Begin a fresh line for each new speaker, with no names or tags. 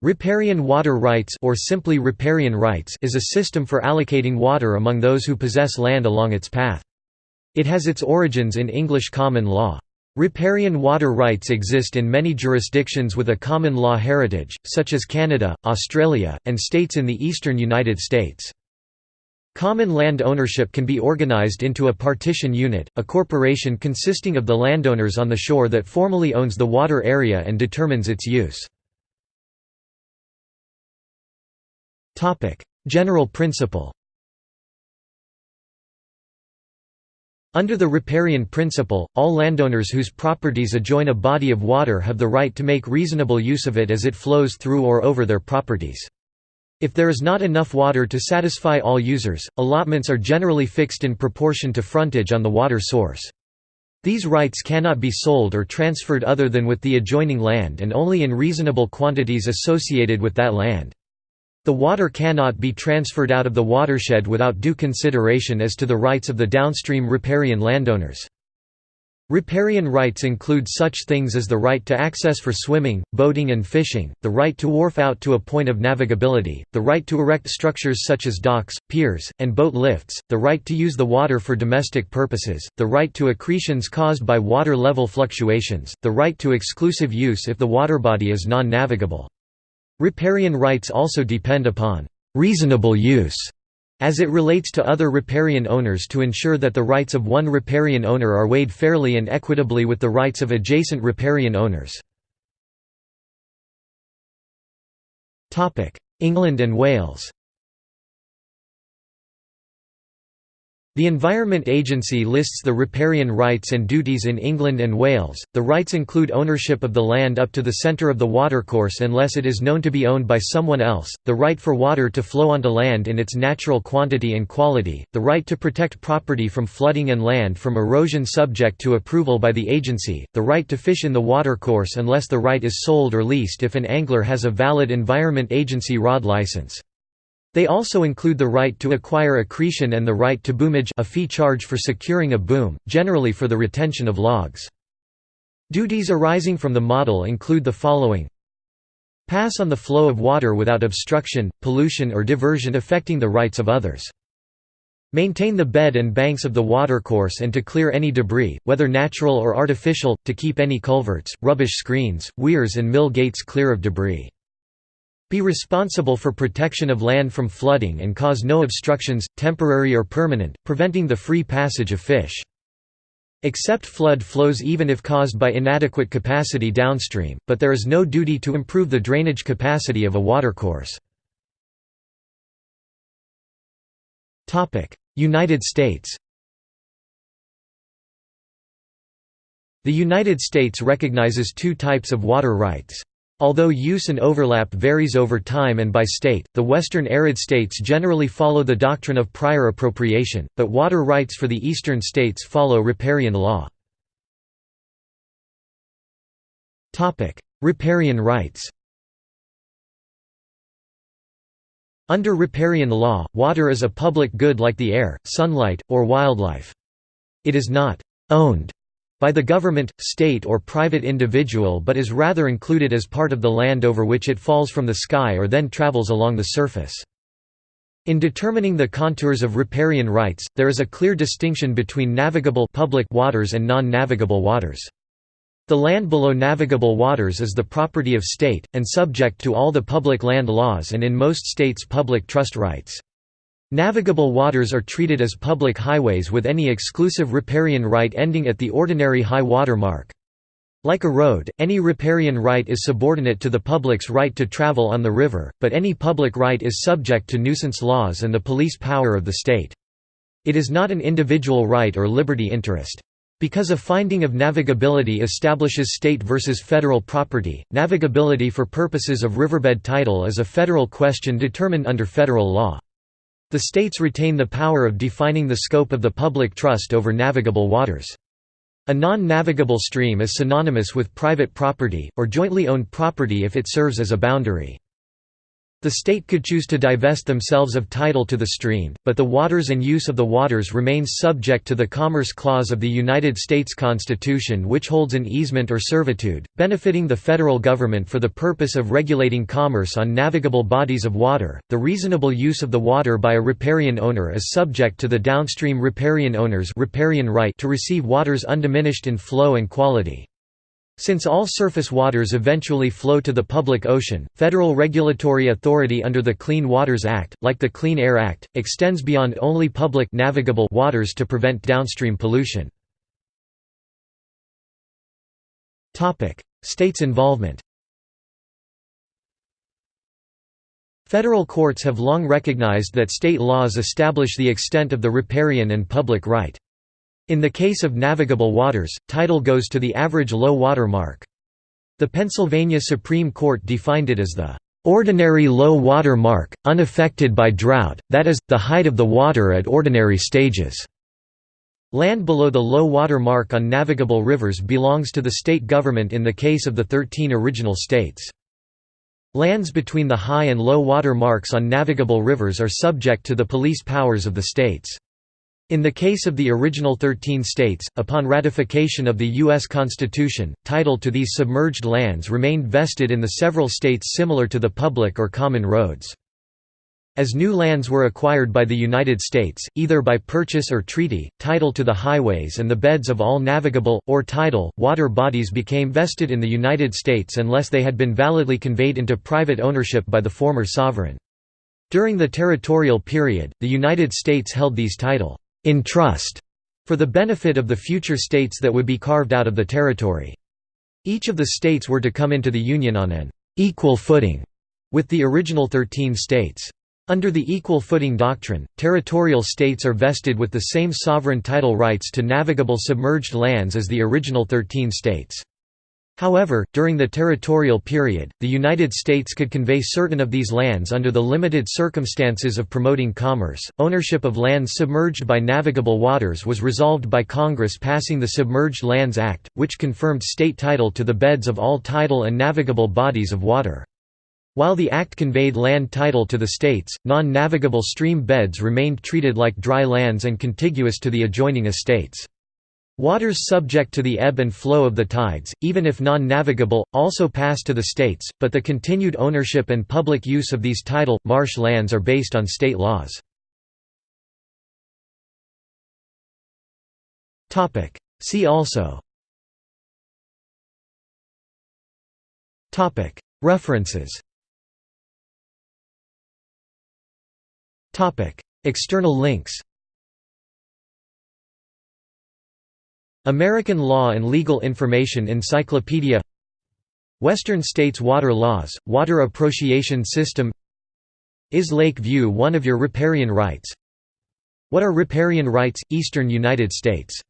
Riparian water rights or simply riparian rights is a system for allocating water among those who possess land along its path. It has its origins in English common law. Riparian water rights exist in many jurisdictions with a common law heritage, such as Canada, Australia, and states in the eastern United States. Common land ownership can be organized into a partition unit, a corporation consisting of the landowners on the shore that formally owns the water area and determines its use. General principle Under the riparian principle, all landowners whose properties adjoin a body of water have the right to make reasonable use of it as it flows through or over their properties. If there is not enough water to satisfy all users, allotments are generally fixed in proportion to frontage on the water source. These rights cannot be sold or transferred other than with the adjoining land and only in reasonable quantities associated with that land. The water cannot be transferred out of the watershed without due consideration as to the rights of the downstream riparian landowners. Riparian rights include such things as the right to access for swimming, boating and fishing, the right to wharf out to a point of navigability, the right to erect structures such as docks, piers, and boat lifts, the right to use the water for domestic purposes, the right to accretions caused by water level fluctuations, the right to exclusive use if the water body is non-navigable. Riparian rights also depend upon «reasonable use» as it relates to other riparian owners to ensure that the rights of one riparian owner are weighed fairly and equitably with the rights of adjacent riparian owners. England and Wales The Environment Agency lists the riparian rights and duties in England and Wales. The rights include ownership of the land up to the centre of the watercourse unless it is known to be owned by someone else, the right for water to flow onto land in its natural quantity and quality, the right to protect property from flooding and land from erosion subject to approval by the agency, the right to fish in the watercourse unless the right is sold or leased if an angler has a valid Environment Agency rod license. They also include the right to acquire accretion and the right to boomage a fee charge for securing a boom, generally for the retention of logs. Duties arising from the model include the following Pass on the flow of water without obstruction, pollution or diversion affecting the rights of others. Maintain the bed and banks of the watercourse and to clear any debris, whether natural or artificial, to keep any culverts, rubbish screens, weirs and mill gates clear of debris. Be responsible for protection of land from flooding and cause no obstructions, temporary or permanent, preventing the free passage of fish. Accept flood flows even if caused by inadequate capacity downstream, but there is no duty to improve the drainage capacity of a watercourse. United States The United States recognizes two types of water rights. Although use and overlap varies over time and by state, the western arid states generally follow the doctrine of prior appropriation, but water rights for the eastern states follow riparian law. Riparian rights Under riparian law, water is a public good like the air, sunlight, or wildlife. It is not «owned» by the government, state or private individual but is rather included as part of the land over which it falls from the sky or then travels along the surface. In determining the contours of riparian rights, there is a clear distinction between navigable public waters and non-navigable waters. The land below navigable waters is the property of state, and subject to all the public land laws and in most states public trust rights. Navigable waters are treated as public highways with any exclusive riparian right ending at the ordinary high water mark. Like a road, any riparian right is subordinate to the public's right to travel on the river, but any public right is subject to nuisance laws and the police power of the state. It is not an individual right or liberty interest. Because a finding of navigability establishes state versus federal property, navigability for purposes of riverbed title is a federal question determined under federal law. The states retain the power of defining the scope of the public trust over navigable waters. A non-navigable stream is synonymous with private property, or jointly owned property if it serves as a boundary. The state could choose to divest themselves of title to the stream, but the waters and use of the waters remains subject to the Commerce Clause of the United States Constitution which holds an easement or servitude, benefiting the federal government for the purpose of regulating commerce on navigable bodies of water. The reasonable use of the water by a riparian owner is subject to the downstream riparian owner's riparian right to receive waters undiminished in flow and quality. Since all surface waters eventually flow to the public ocean, federal regulatory authority under the Clean Waters Act, like the Clean Air Act, extends beyond only public navigable waters to prevent downstream pollution. States involvement Federal courts have long recognized that state laws establish the extent of the riparian and public right. In the case of navigable waters, title goes to the average low water mark. The Pennsylvania Supreme Court defined it as the ordinary low water mark, unaffected by drought, that is, the height of the water at ordinary stages. Land below the low water mark on navigable rivers belongs to the state government in the case of the 13 original states. Lands between the high and low water marks on navigable rivers are subject to the police powers of the states. In the case of the original 13 states, upon ratification of the U.S. Constitution, title to these submerged lands remained vested in the several states similar to the public or common roads. As new lands were acquired by the United States, either by purchase or treaty, title to the highways and the beds of all navigable, or tidal, water bodies became vested in the United States unless they had been validly conveyed into private ownership by the former sovereign. During the territorial period, the United States held these title in trust for the benefit of the future states that would be carved out of the territory. Each of the states were to come into the Union on an equal footing with the original 13 states. Under the equal footing doctrine, territorial states are vested with the same sovereign title rights to navigable submerged lands as the original 13 states. However, during the territorial period, the United States could convey certain of these lands under the limited circumstances of promoting commerce. Ownership of lands submerged by navigable waters was resolved by Congress passing the Submerged Lands Act, which confirmed state title to the beds of all tidal and navigable bodies of water. While the act conveyed land title to the states, non-navigable stream beds remained treated like dry lands and contiguous to the adjoining estates. Waters subject to the ebb and flow of the tides, even if non-navigable, also pass to the states, but the continued ownership and public use of these tidal, marsh lands are based on state laws. See also. References. External links American Law and Legal Information Encyclopedia Western States Water Laws, Water Appropriation System Is Lake View one of your riparian rights? What are riparian rights, Eastern United States